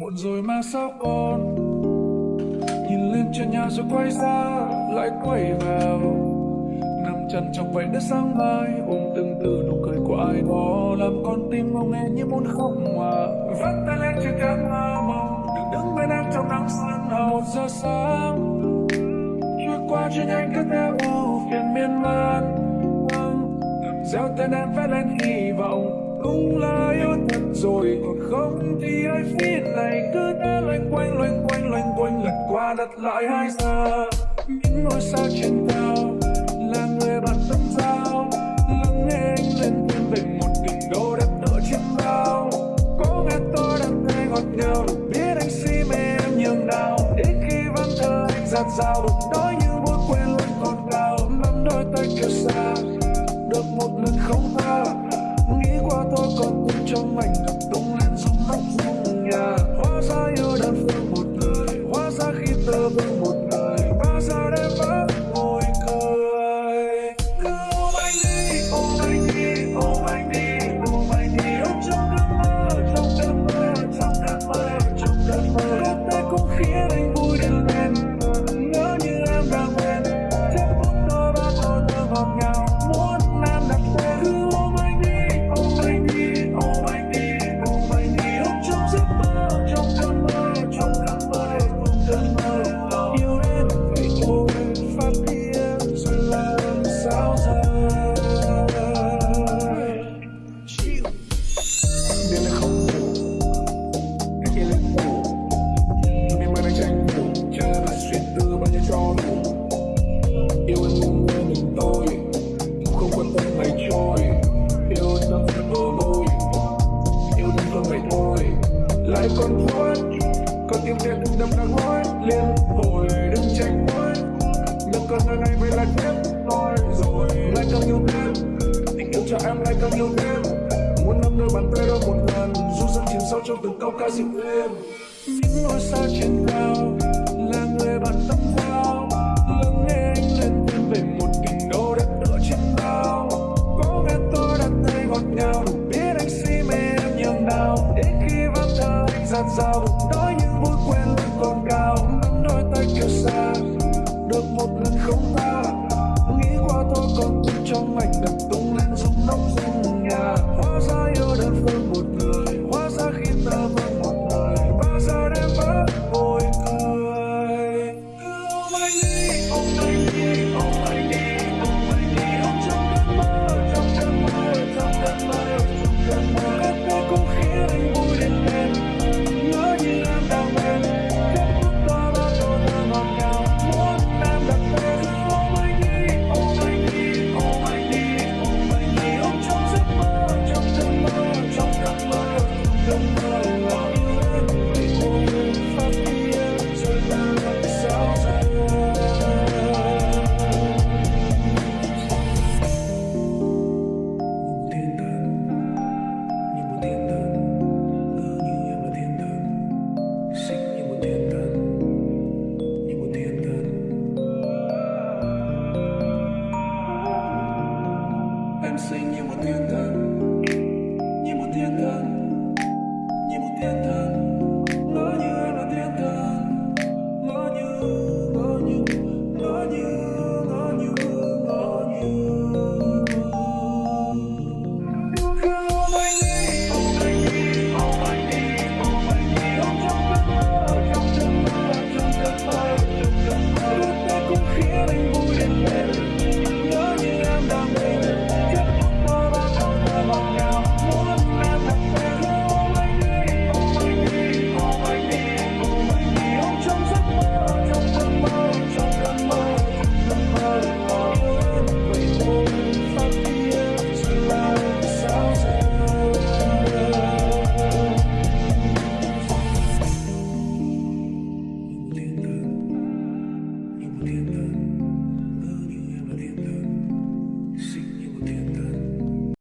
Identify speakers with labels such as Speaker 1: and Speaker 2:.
Speaker 1: muộn rồi mà sao con nhìn lên trên nhà rồi quay ra, lại quay vào. Nằm chân trong vậy đất sáng mai, ôm từng từ nụ cười của ai đó. Làm con tim ngông nghe như muốn khóc mà. Vắt tay lên trên cánh mơ mộng đừng đứng bên em trong nắng sương hồng một giờ sáng, trôi qua trên nhanh cất theo ưu phiền miên man. Vâng, Gieo tên em vẽ lên hy vọng cũng là yêu thật rồi, còn không thì ai phía này cứ thế loanh quanh loanh quanh loanh quanh, lật qua đặt lại hai giờ. Những ngôi sao trên cao, là người bạn tâm giao. Lắng nghe anh lên thêm về một đỉnh đô đẹp ở trên bao có nghe tôi đang nghe ngọt ngào, được biết anh si mê em nhường nào. Đến khi vắng thơ anh giạt dao Liên hồi đừng tranh nói Nhưng con người này về lại tiếp nói Rồi lại càng nhiều thêm Tình yêu cho em lại càng nhiều thêm Muốn nắm đôi bàn tay đó một lần, dù dần chìm sâu trong từng câu ca dịu êm. Những ngôi sao trên cao, Là người bạn tâm giao Lắng nghe anh lên thêm về một kinh đô đất tựa trên bao Có nghe tôi đặt tay ngọt ngào Đủ biết anh si mê em nhường nào. Đến khi vắng thơ anh giạt dao bụng and sing you a